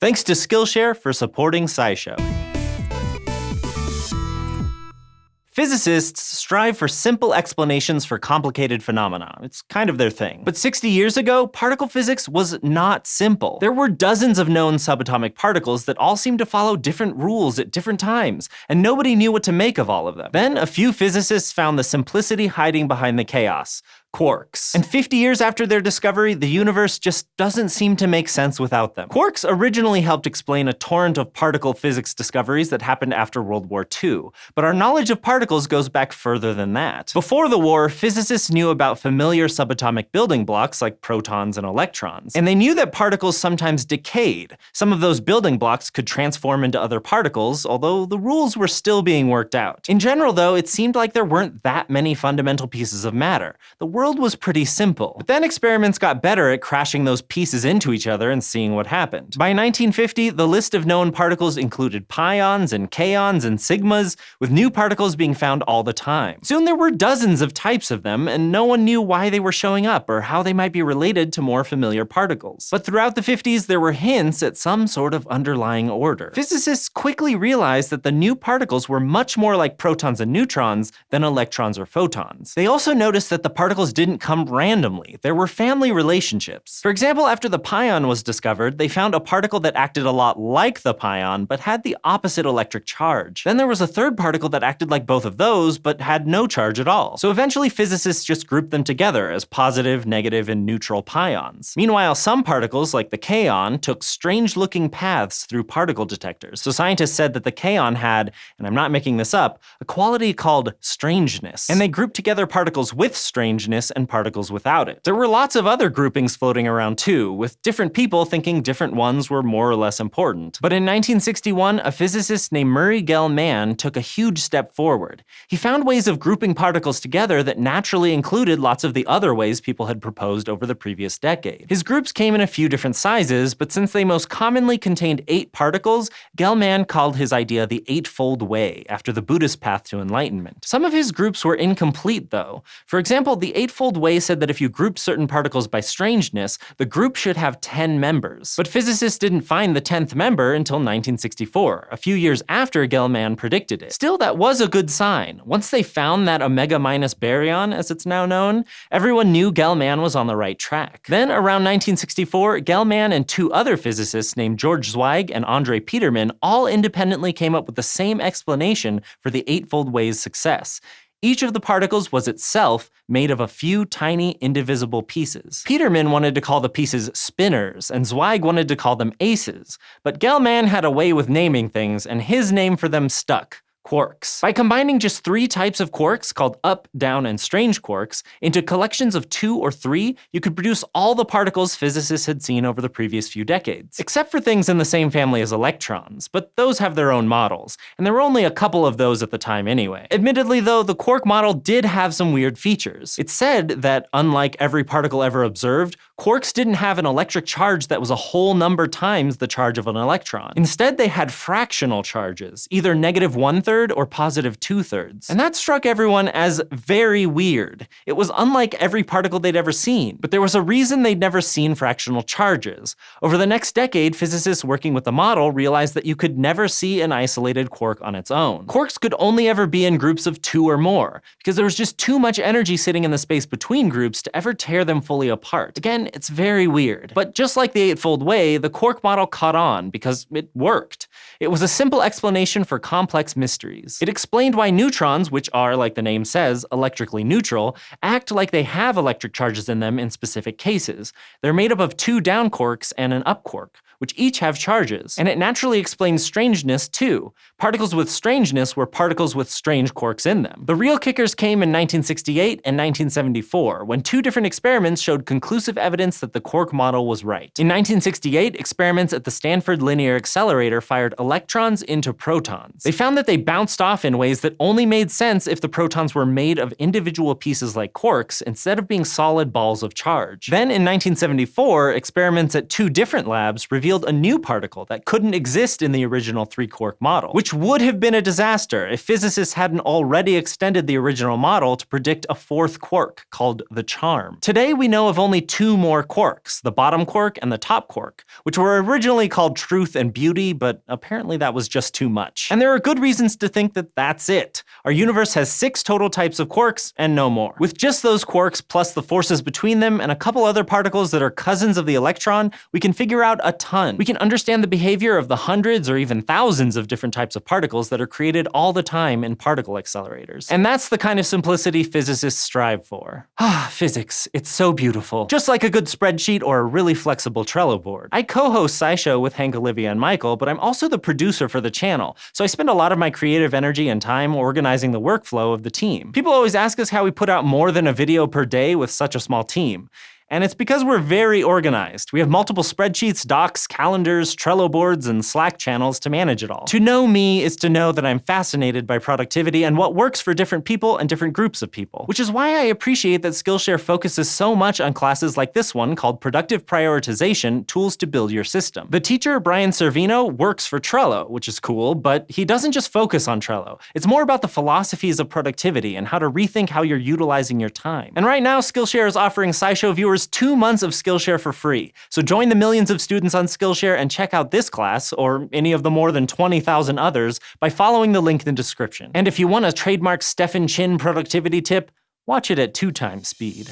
Thanks to Skillshare for supporting SciShow. Physicists strive for simple explanations for complicated phenomena. It's kind of their thing. But 60 years ago, particle physics was not simple. There were dozens of known subatomic particles that all seemed to follow different rules at different times, and nobody knew what to make of all of them. Then a few physicists found the simplicity hiding behind the chaos quarks. And 50 years after their discovery, the universe just doesn't seem to make sense without them. Quarks originally helped explain a torrent of particle physics discoveries that happened after World War II, but our knowledge of particles goes back further than that. Before the war, physicists knew about familiar subatomic building blocks like protons and electrons, and they knew that particles sometimes decayed. Some of those building blocks could transform into other particles, although the rules were still being worked out. In general, though, it seemed like there weren't that many fundamental pieces of matter. The world was pretty simple. But then experiments got better at crashing those pieces into each other and seeing what happened. By 1950, the list of known particles included pions and kaons and sigmas, with new particles being found all the time. Soon there were dozens of types of them, and no one knew why they were showing up or how they might be related to more familiar particles. But throughout the 50s, there were hints at some sort of underlying order. Physicists quickly realized that the new particles were much more like protons and neutrons than electrons or photons. They also noticed that the particles didn't come randomly. There were family relationships. For example, after the pion was discovered, they found a particle that acted a lot like the pion, but had the opposite electric charge. Then there was a third particle that acted like both of those, but had no charge at all. So eventually physicists just grouped them together as positive, negative, and neutral pions. Meanwhile, some particles, like the kaon, took strange-looking paths through particle detectors. So scientists said that the kaon had, and I'm not making this up, a quality called strangeness. And they grouped together particles with strangeness and particles without it. There were lots of other groupings floating around too, with different people thinking different ones were more or less important. But in 1961, a physicist named Murray Gell-Mann took a huge step forward. He found ways of grouping particles together that naturally included lots of the other ways people had proposed over the previous decade. His groups came in a few different sizes, but since they most commonly contained eight particles, Gell-Mann called his idea the Eightfold Way, after the Buddhist path to enlightenment. Some of his groups were incomplete though. For example, the Eight Eightfold Way said that if you grouped certain particles by strangeness, the group should have 10 members. But physicists didn't find the 10th member until 1964, a few years after Gell-Mann predicted it. Still, that was a good sign. Once they found that omega minus baryon, as it's now known, everyone knew Gell-Mann was on the right track. Then, around 1964, Gell-Mann and two other physicists named George Zweig and Andre Peterman all independently came up with the same explanation for the Eightfold Way's success. Each of the particles was itself made of a few tiny indivisible pieces. Peterman wanted to call the pieces spinners, and Zweig wanted to call them aces, but Gell-Mann had a way with naming things, and his name for them stuck quarks. By combining just three types of quarks, called up, down, and strange quarks, into collections of two or three, you could produce all the particles physicists had seen over the previous few decades. Except for things in the same family as electrons, but those have their own models, and there were only a couple of those at the time anyway. Admittedly though, the quark model did have some weird features. It said that, unlike every particle ever observed, quarks didn't have an electric charge that was a whole number times the charge of an electron. Instead, they had fractional charges, either negative one-third or positive two thirds. And that struck everyone as very weird. It was unlike every particle they'd ever seen, but there was a reason they'd never seen fractional charges. Over the next decade, physicists working with the model realized that you could never see an isolated quark on its own. Quarks could only ever be in groups of two or more, because there was just too much energy sitting in the space between groups to ever tear them fully apart. Again, it's very weird. But just like the Eightfold Way, the quark model caught on because it worked. It was a simple explanation for complex mysteries. It explained why neutrons, which are, like the name says, electrically neutral, act like they have electric charges in them in specific cases. They're made up of two down quarks and an up quark which each have charges. And it naturally explains strangeness too. Particles with strangeness were particles with strange quarks in them. The real kickers came in 1968 and 1974, when two different experiments showed conclusive evidence that the quark model was right. In 1968, experiments at the Stanford Linear Accelerator fired electrons into protons. They found that they bounced off in ways that only made sense if the protons were made of individual pieces like quarks instead of being solid balls of charge. Then in 1974, experiments at two different labs revealed revealed a new particle that couldn't exist in the original three-quark model, which would have been a disaster if physicists hadn't already extended the original model to predict a fourth quark called the charm. Today we know of only two more quarks, the bottom quark and the top quark, which were originally called truth and beauty, but apparently that was just too much. And there are good reasons to think that that's it. Our universe has six total types of quarks and no more. With just those quarks plus the forces between them and a couple other particles that are cousins of the electron, we can figure out a ton. We can understand the behavior of the hundreds or even thousands of different types of particles that are created all the time in particle accelerators. And that's the kind of simplicity physicists strive for. Ah, physics, it's so beautiful. Just like a good spreadsheet or a really flexible Trello board. I co-host SciShow with Hank, Olivia, and Michael, but I'm also the producer for the channel, so I spend a lot of my creative energy and time organizing the workflow of the team. People always ask us how we put out more than a video per day with such a small team. And it's because we're very organized. We have multiple spreadsheets, docs, calendars, Trello boards, and Slack channels to manage it all. To know me is to know that I'm fascinated by productivity and what works for different people and different groups of people. Which is why I appreciate that Skillshare focuses so much on classes like this one called Productive Prioritization, Tools to Build Your System. The teacher, Brian Cervino, works for Trello, which is cool, but he doesn't just focus on Trello. It's more about the philosophies of productivity and how to rethink how you're utilizing your time. And right now, Skillshare is offering SciShow viewers two months of Skillshare for free. So join the millions of students on Skillshare and check out this class, or any of the more than 20,000 others, by following the link in the description. And if you want a trademark Stefan Chin productivity tip, watch it at two times speed.